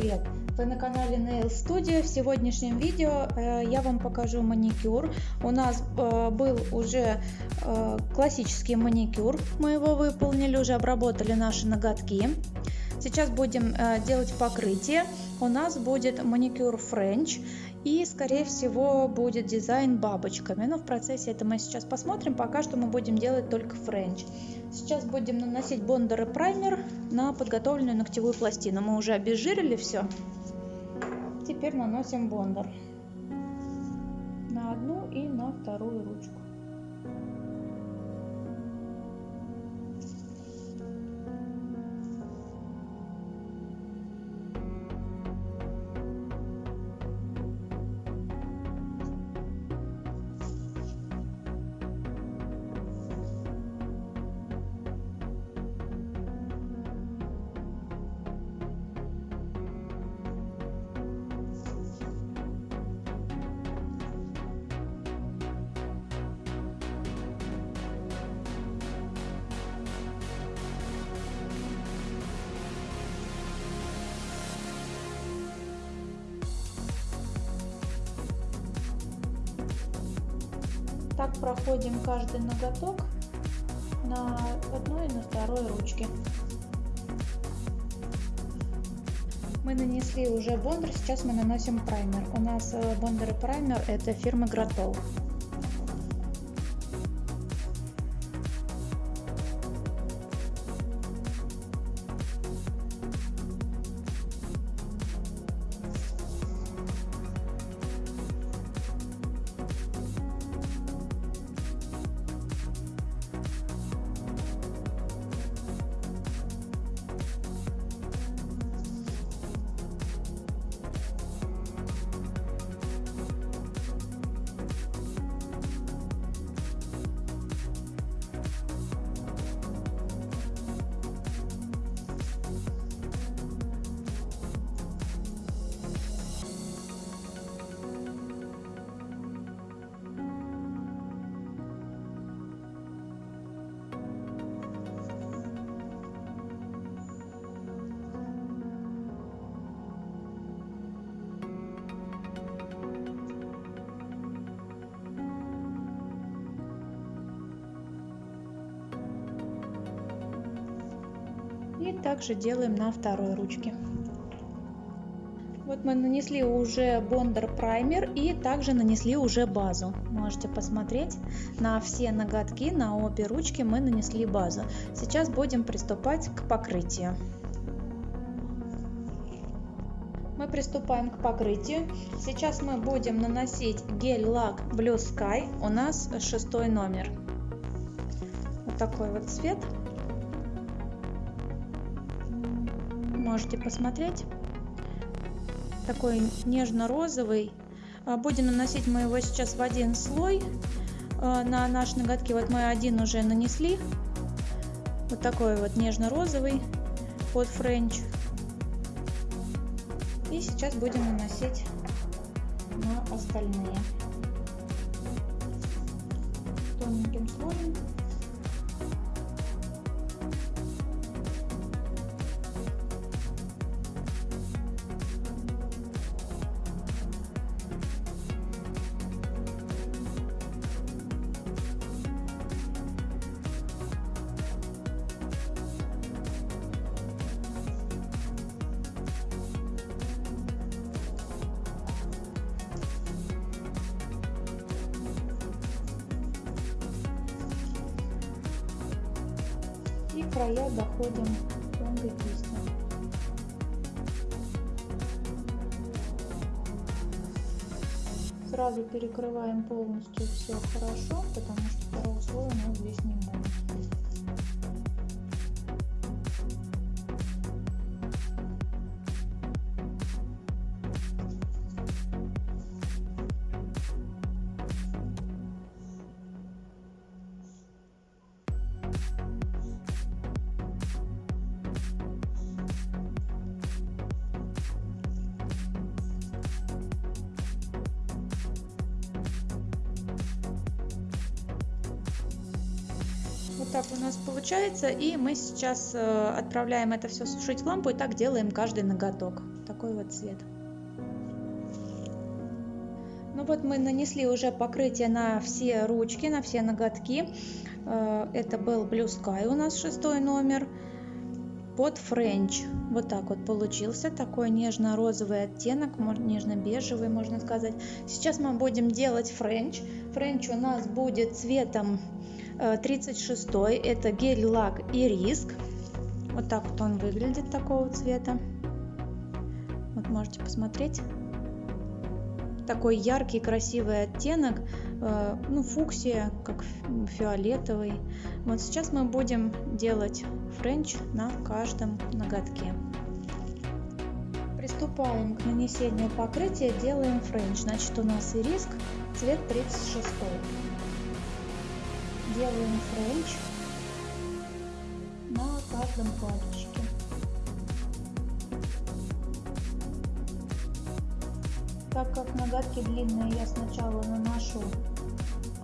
привет! Вы на канале Nail Studio. В сегодняшнем видео э, я вам покажу маникюр. У нас э, был уже э, классический маникюр. Мы его выполнили, уже обработали наши ноготки. Сейчас будем э, делать покрытие. У нас будет маникюр French и скорее всего будет дизайн бабочками. Но в процессе это мы сейчас посмотрим. Пока что мы будем делать только French. Сейчас будем наносить бондер и праймер на подготовленную ногтевую пластину. Мы уже обезжирили все. Теперь наносим бондер на одну и на вторую ручку. Так проходим каждый ноготок на одной и на второй ручке. Мы нанесли уже бондер, сейчас мы наносим праймер. У нас э, бондер и праймер это фирмы Гратол. И также делаем на второй ручке. Вот мы нанесли уже бондер праймер и также нанесли уже базу. Можете посмотреть на все ноготки, на обе ручки мы нанесли базу. Сейчас будем приступать к покрытию. Мы приступаем к покрытию. Сейчас мы будем наносить гель-лак Blue Sky. У нас шестой номер. Вот такой вот цвет. Можете посмотреть. Такой нежно-розовый. А, будем наносить мы его сейчас в один слой а, на наши ноготки. Вот мы один уже нанесли. Вот такой вот нежно-розовый под френч. И сейчас будем наносить на остальные. Тоненьким слоем. И края доходим тонкой кистью. Сразу перекрываем полностью все хорошо, потому что второго слоя у нас здесь не будет. Так у нас получается. И мы сейчас э, отправляем это все сушить в лампу и так делаем каждый ноготок. такой вот цвет. Ну вот мы нанесли уже покрытие на все ручки, на все ноготки. Э, это был Blue Sky у нас шестой номер под френч. Вот так вот получился такой нежно-розовый оттенок, нежно-бежевый, можно сказать. Сейчас мы будем делать френч. Френч у нас будет цветом 36 э, это гель-лак Irisk. Вот так вот он выглядит такого цвета. Вот можете посмотреть. Такой яркий, красивый оттенок. Э, ну, фуксия, как фиолетовый. Вот сейчас мы будем делать френч на каждом ноготке. Приступаем к нанесению покрытия, делаем френч. Значит, у нас Irisk цвет 36. Делаем френч на каждом пальчике. Так как ноготки длинные, я сначала наношу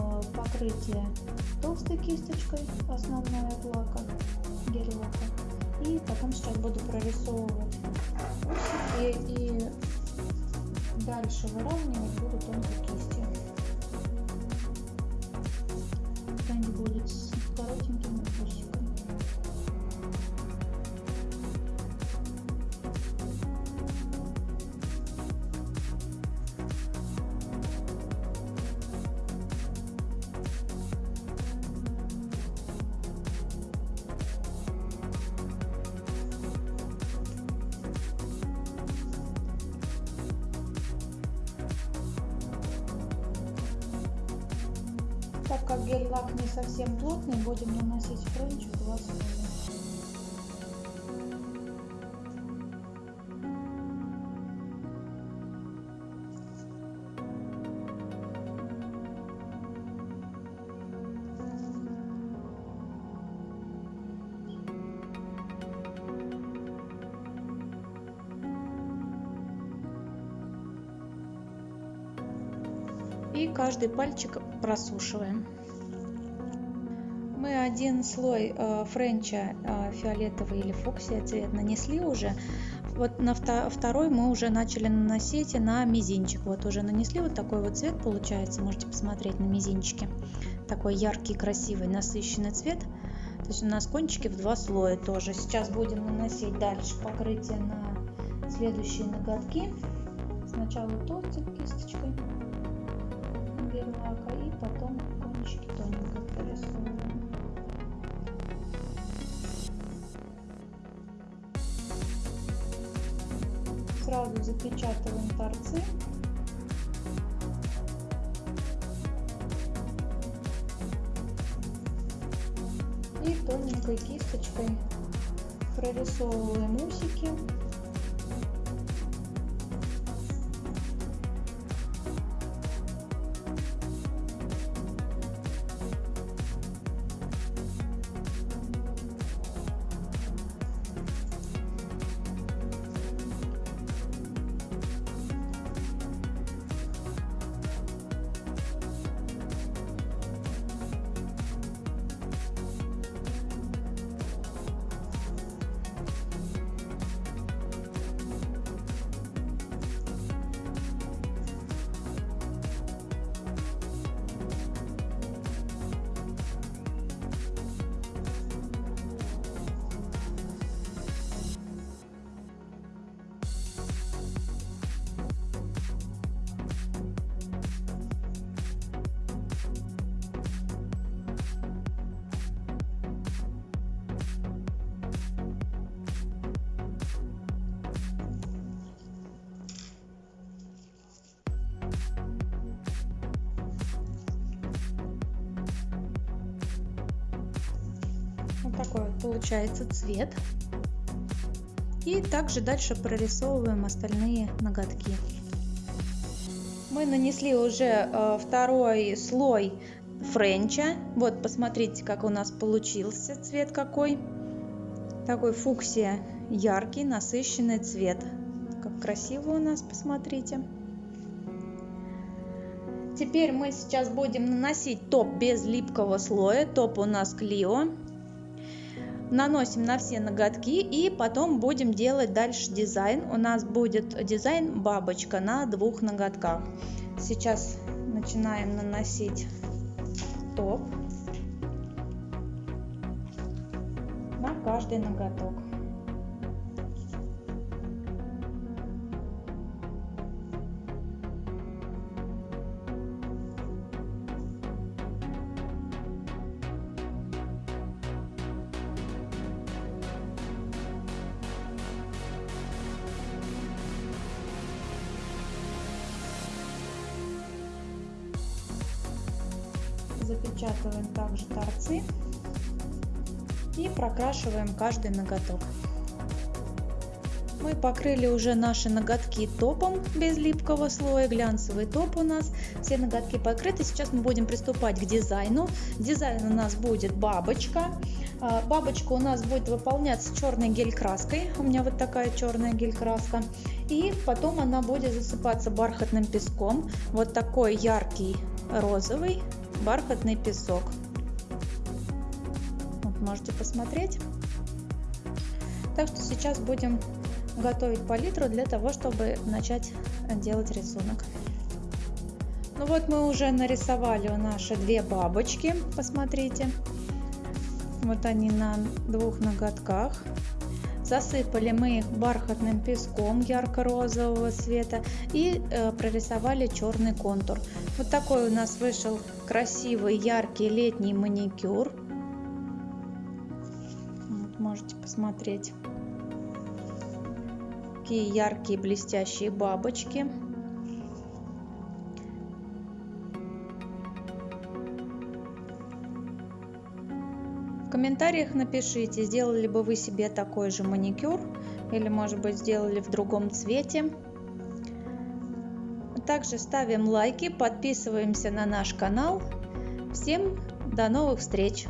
э, покрытие толстой кисточкой, основной от лака, гель лака. И потом сейчас буду прорисовывать усики и дальше выравнивать буду тонкой кистью. Они будут Так как гель-лак не совсем плотный, будем наносить френч в два слоя. И каждый пальчик просушиваем. Мы один слой э, френча э, фиолетовый или фуксия цвет нанесли уже. Вот на второй мы уже начали наносить на мизинчик. Вот уже нанесли вот такой вот цвет получается. Можете посмотреть на мизинчике. Такой яркий, красивый, насыщенный цвет. То есть у нас кончики в два слоя тоже. Сейчас будем наносить дальше покрытие на следующие ноготки. Сначала толстой кисточкой запечатываем торцы. И тоненькой кисточкой прорисовываем усики. Такой вот получается цвет. И также дальше прорисовываем остальные ноготки. Мы нанесли уже э, второй слой френча. Вот посмотрите, как у нас получился цвет какой. Такой фуксия яркий, насыщенный цвет. Как красиво у нас, посмотрите. Теперь мы сейчас будем наносить топ без липкого слоя. Топ у нас Клио. Наносим на все ноготки и потом будем делать дальше дизайн. У нас будет дизайн бабочка на двух ноготках. Сейчас начинаем наносить топ на каждый ноготок. Запечатываем также торцы и прокрашиваем каждый ноготок. Мы покрыли уже наши ноготки топом без липкого слоя, глянцевый топ у нас, все ноготки покрыты. Сейчас мы будем приступать к дизайну. Дизайн у нас будет бабочка. А, бабочка у нас будет выполняться черной гель-краской, у меня вот такая черная гель-краска. И потом она будет засыпаться бархатным песком, вот такой яркий розовый бархатный песок. Вот можете посмотреть. Так что сейчас будем готовить палитру для того, чтобы начать делать рисунок. Ну вот мы уже нарисовали наши две бабочки, посмотрите. Вот они на двух ноготках. Засыпали мы их бархатным песком ярко-розового цвета и э, прорисовали черный контур. Вот такой у нас вышел красивый яркий летний маникюр. Вот, можете посмотреть. Такие яркие блестящие бабочки. Комментариях напишите, сделали бы вы себе такой же маникюр или может быть сделали в другом цвете. Также ставим лайки, подписываемся на наш канал. Всем до новых встреч!